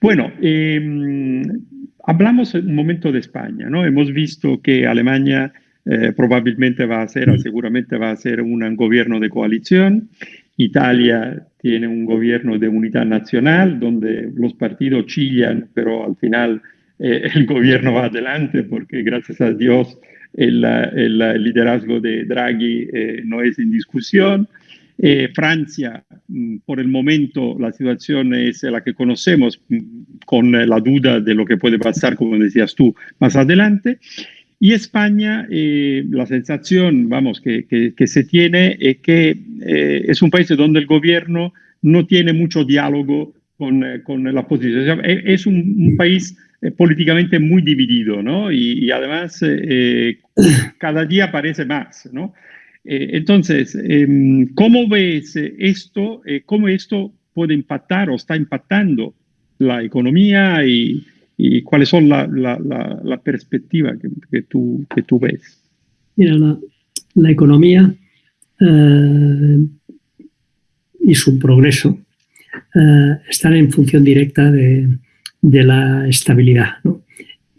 Bueno, em, hablamos un momento de España, ¿no? Hemos visto que Alemania eh, probablemente va a ser, seguramente va a ser un gobierno de coalición. Italia tiene un gobierno de unidad nacional donde los partidos chillan, pero al final eh, el gobierno va adelante porque gracias a Dios el, liderazgo de Draghi eh, no es en discusión. Francia, por el momento, la situación es la que conocemos, mm, con la duda de lo que puede pasar, como decías tú, más adelante. Y España, eh, la sensación, vamos, que, que, se tiene es que eh, es un país donde el gobierno no tiene mucho diálogo con, eh, con la oposición. es un, país políticamente muy dividido, ¿no? Y, además cada día parece más, ¿no? Entonces, em, ¿cómo ves esto? ¿Cómo esto puede impactar o está impactando la economía y, y cuáles son la, la, la, perspectiva que, que, tú, que tú ves. Mira, la, economía eh, y su progreso eh, están en función directa de, de la estabilidad. ¿no?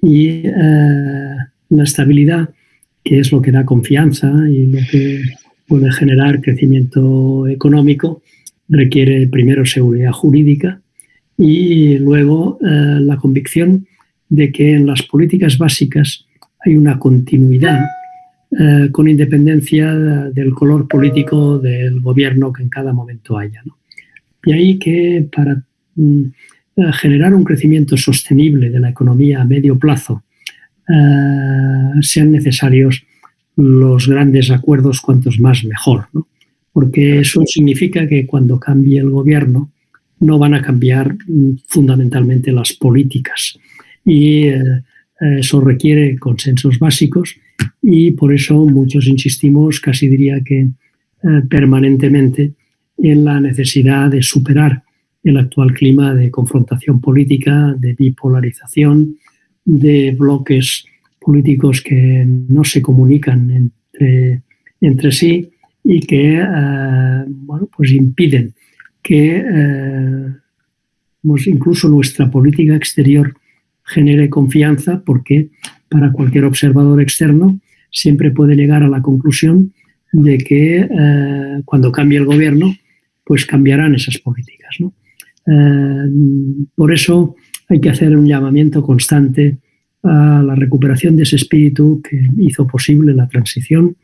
Y eh, la estabilidad, que es lo que da confianza y lo que puede generar crecimiento económico, requiere primero seguridad jurídica y luego eh, la convicción de que en las políticas básicas hay una continuidad eh, con independencia del color político del gobierno que en cada momento haya. Y ahí que para mm, eh, generar un crecimiento sostenible de la economía a medio plazo sean necesarios los grandes acuerdos cuantos más mejor, porque eso significa que cuando cambie el gobierno no van a cambiar mm, fundamentalmente las políticas. Y eh, eso requiere consensos básicos y por eso muchos insistimos, casi diría que eh, permanentemente, en la necesidad de superar el actual clima de confrontación política, de bipolarización, de bloques políticos que no se comunican entre, entre sí y que eh, bueno, pues impiden que eh, incluso nuestra política exterior genere confianza porque para cualquier observador externo siempre puede llegar a la conclusión de que eh, cuando cambie el gobierno, pues cambiarán esas políticas. Eh, por eso hay que hacer un llamamiento constante a la recuperación de ese espíritu que hizo posible la transición,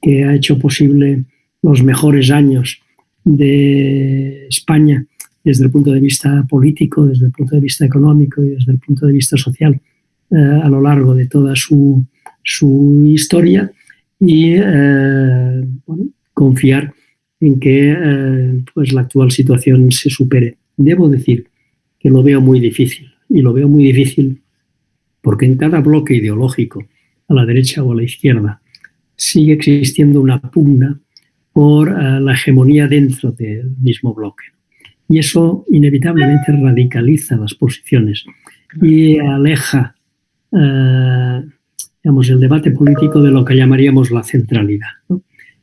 que ha hecho posible los mejores años de España desde el punto de vista político, desde el punto de vista económico y desde el punto de vista social eh, a lo largo de toda su, historia y eh, confiar en que eh, pues la actual situación se supere. Debo decir que lo veo muy difícil y lo veo muy difícil porque en cada bloque ideológico, a la derecha o a la izquierda, sigue existiendo una pugna por eh, la hegemonía dentro del mismo bloque. Y eso inevitablemente radicaliza las posiciones y aleja eh, digamos, el debate político de lo que llamaríamos la centralidad.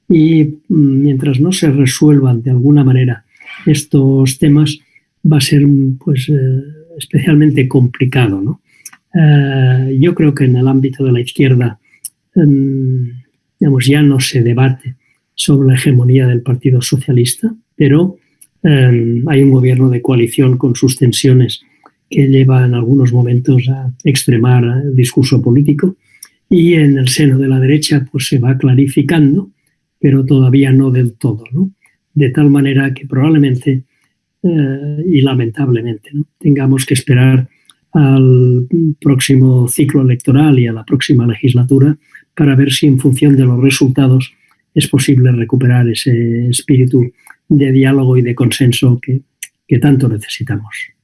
Y mm, mientras no se resuelvan de alguna manera estos temas, va a ser pues, eh, especialmente complicado. ¿no? Yo creo que en el ámbito de la izquierda mm, digamos, ya no se debate sobre la hegemonía del Partido Socialista, pero eh, hay un gobierno de coalición con sus tensiones que lleva en algunos momentos a extremar el discurso político y en el seno de la derecha pues se va clarificando, pero todavía no del todo, ¿no? De tal manera que probablemente eh, y lamentablemente tengamos que esperar al próximo ciclo electoral y a la próxima legislatura para ver si en función de los resultados es posible recuperar ese espíritu de diálogo y de consenso que, tanto necesitamos.